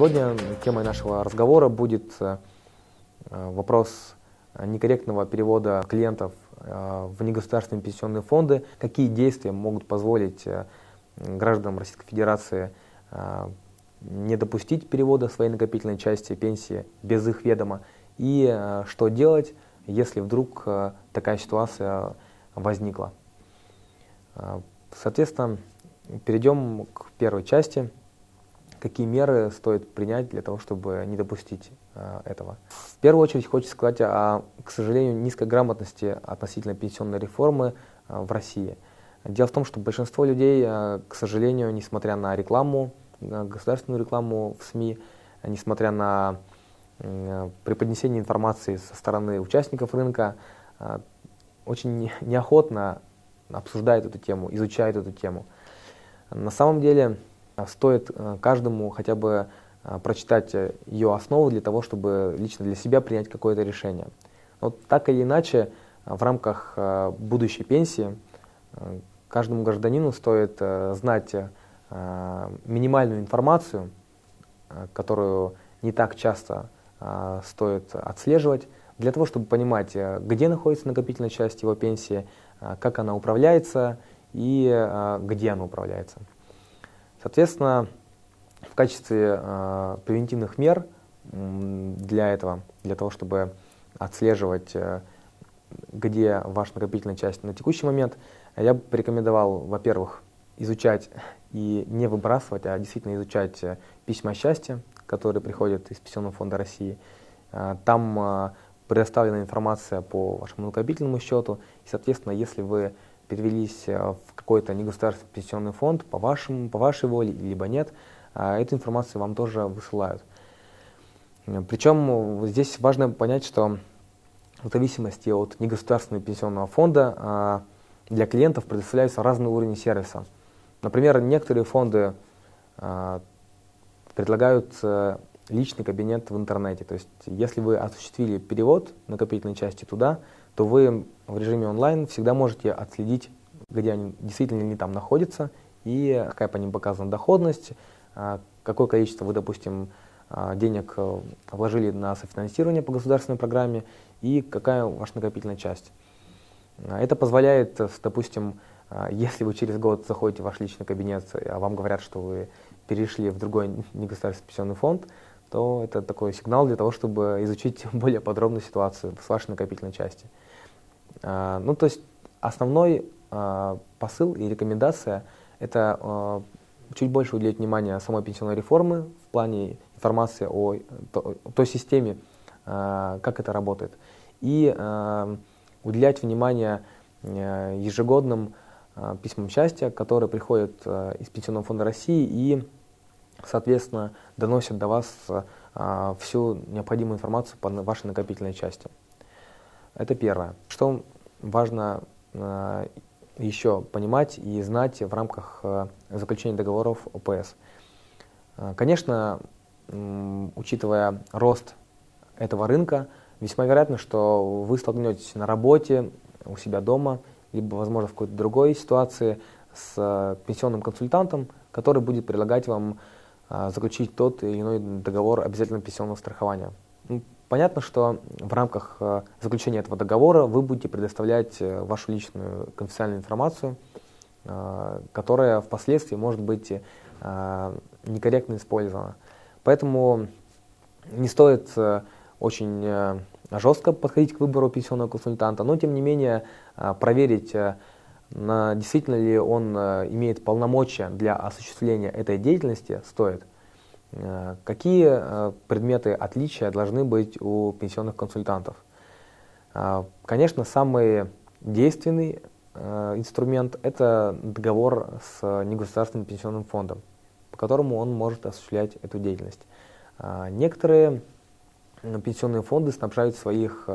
Сегодня темой нашего разговора будет э, вопрос некорректного перевода клиентов э, в негосударственные пенсионные фонды, какие действия могут позволить э, гражданам Российской Федерации не допустить перевода своей накопительной части пенсии без их ведома, и что делать, если вдруг такая ситуация возникла. Соответственно, перейдем к первой части. Какие меры стоит принять для того, чтобы не допустить э, этого? В первую очередь хочется сказать о, к сожалению, низкой грамотности относительно пенсионной реформы э, в России. Дело в том, что большинство людей, э, к сожалению, несмотря на рекламу, на государственную рекламу в СМИ, несмотря на э, преподнесение информации со стороны участников рынка, э, очень неохотно обсуждает эту тему, изучает эту тему. На самом деле стоит э, каждому хотя бы э, прочитать ее основу для того, чтобы лично для себя принять какое-то решение. Вот так или иначе, в рамках э, будущей пенсии каждому гражданину стоит знать минимальную информацию, которую не так часто стоит отслеживать, для того, чтобы понимать, где находится накопительная часть его пенсии, как она управляется и где она управляется. Соответственно, в качестве э, превентивных мер для этого, для того, чтобы отслеживать, э, где ваша накопительная часть на текущий момент, я бы порекомендовал, во-первых, изучать и не выбрасывать, а действительно изучать э, письма счастья, которые приходят из Пенсионного фонда России. Э, там э, предоставлена информация по вашему накопительному счету, и, соответственно, если вы перевелись э, в какой-то негосударственный пенсионный фонд по, вашему, по вашей воле, либо нет, а эту информацию вам тоже высылают. Причем здесь важно понять, что в зависимости от негосударственного пенсионного фонда а, для клиентов предоставляются разные уровни сервиса. Например, некоторые фонды а, предлагают э, личный кабинет в интернете. То есть, если вы осуществили перевод накопительной части туда, то вы в режиме онлайн всегда можете отследить, где они действительно не там находятся, и какая по ним показана доходность, а, какое количество вы, допустим, а, денег э, вложили на софинансирование по государственной программе и какая ваша накопительная часть. А, это позволяет, допустим, если вы через год заходите в ваш личный кабинет, а вам говорят, что вы перешли в другой негосударственный пенсионный фонд, то это такой сигнал для того, чтобы изучить более подробную ситуацию с вашей накопительной части. А, ну, то есть основной а, посыл и рекомендация – это а, чуть больше уделить внимание самой пенсионной реформы в плане информации о той системе, как это работает, и уделять внимание ежегодным письмам счастья, которые приходят из Пенсионного фонда России и, соответственно, доносят до вас всю необходимую информацию по вашей накопительной части. Это первое. Что важно э, еще понимать и знать в рамках э, заключения договоров ОПС. Э, конечно, учитывая рост этого рынка, весьма вероятно, что вы столкнетесь на работе, у себя дома, либо, возможно, в какой-то другой ситуации с пенсионным консультантом, который будет предлагать вам заключить тот или иной договор обязательного пенсионного страхования. Понятно, что в рамках э, заключения этого договора вы будете предоставлять э, вашу личную конфиденциальную информацию, э, которая впоследствии может быть некорректно использована. Поэтому не стоит очень жестко подходить к выбору пенсионного консультанта, но тем не менее проверить, действительно ли он имеет полномочия для осуществления этой деятельности стоит. Э, какие э, предметы отличия должны быть у пенсионных консультантов? Э, конечно, самый действенный инструмент – это договор с негосударственным пенсионным фондом, по которому он может осуществлять эту деятельность. Некоторые пенсионные фонды снабжают своих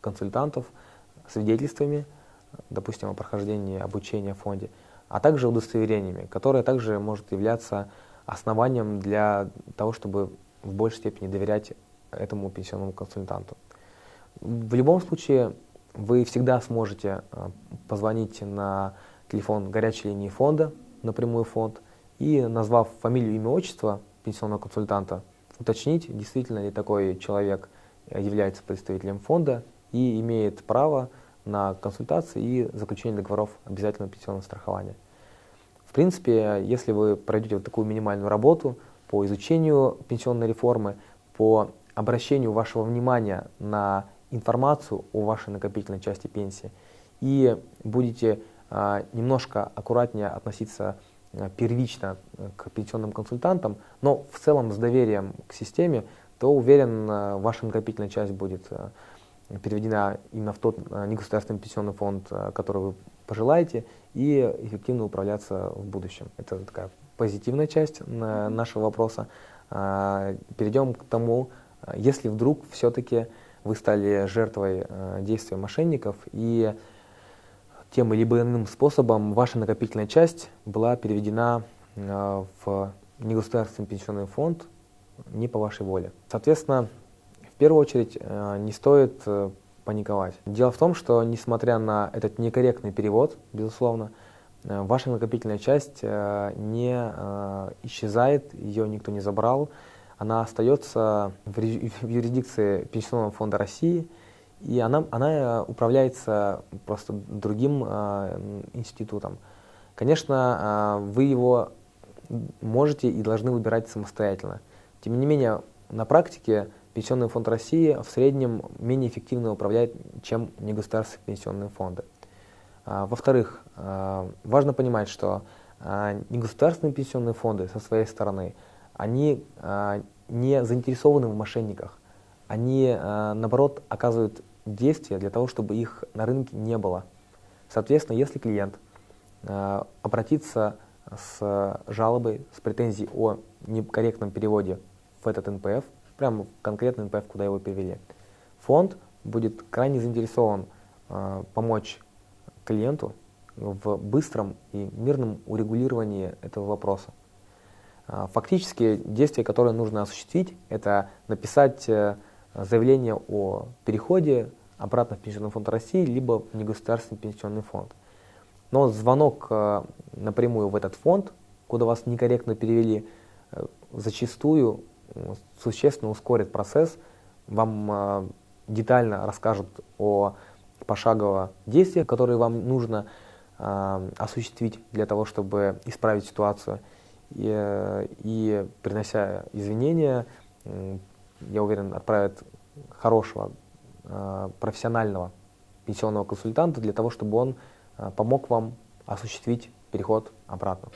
консультантов свидетельствами, допустим, о прохождении обучения в фонде, а также удостоверениями, которые также может являться основанием для того, чтобы в большей степени доверять этому пенсионному консультанту. В любом случае, вы всегда сможете э, позвонить на телефон горячей линии фонда, напрямую фонд, и назвав фамилию, имя, отчество пенсионного консультанта, уточнить, действительно ли такой человек является представителем фонда и имеет право на консультации и заключение договоров обязательного пенсионного страхования. В принципе, если вы пройдете вот такую минимальную работу по изучению пенсионной реформы, по обращению вашего внимания на информацию о вашей накопительной части пенсии и будете а, немножко аккуратнее относиться а, первично э, к пенсионным консультантам, но в целом с доверием к системе, то уверен, а, ваша накопительная часть будет переведена именно в тот негосударственный пенсионный фонд, который вы пожелаете, и эффективно управляться в будущем. Это такая позитивная часть нашего вопроса. Перейдем к тому, если вдруг все-таки вы стали жертвой действия мошенников и тем либо иным способом ваша накопительная часть была переведена э, в негосударственный пенсионный фонд не по вашей воле. Соответственно, первую очередь э, не стоит э, паниковать. Дело в том, что несмотря на этот некорректный перевод, безусловно, ваша накопительная часть не исчезает, ее никто не забрал, она остается в юрисдикции Пенсионного фонда России – и она, она э, управляется просто другим э, институтом. Конечно, э, вы его можете и должны выбирать самостоятельно. Тем не менее, на практике Пенсионный фонд России в среднем менее эффективно управляет, чем негосударственные пенсионные фонды. А, Во-вторых, э, важно понимать, что э, негосударственные пенсионные фонды со своей стороны, они не заинтересованы в мошенниках. Они, наоборот, оказывают действия для того, чтобы их на рынке не было. Соответственно, если клиент обратится с жалобой, с претензией о некорректном переводе в этот НПФ, прямо в конкретный НПФ, куда его перевели, фонд будет крайне заинтересован э, помочь клиенту в быстром и мирном урегулировании этого вопроса. Э, фактически действия, которые нужно осуществить, это написать э, заявление о переходе обратно в Пенсионный фонд России, либо в негосударственный пенсионный фонд. Но звонок э, напрямую в этот фонд, куда вас некорректно перевели, э, зачастую существенно ускорит процесс, вам э, детально расскажут о пошагово действиях, которые вам нужно осуществить для того, чтобы исправить ситуацию. И, и принося извинения, я уверен, отправят хорошего, э, профессионального пенсионного консультанта для того, чтобы он помог вам осуществить переход обратно.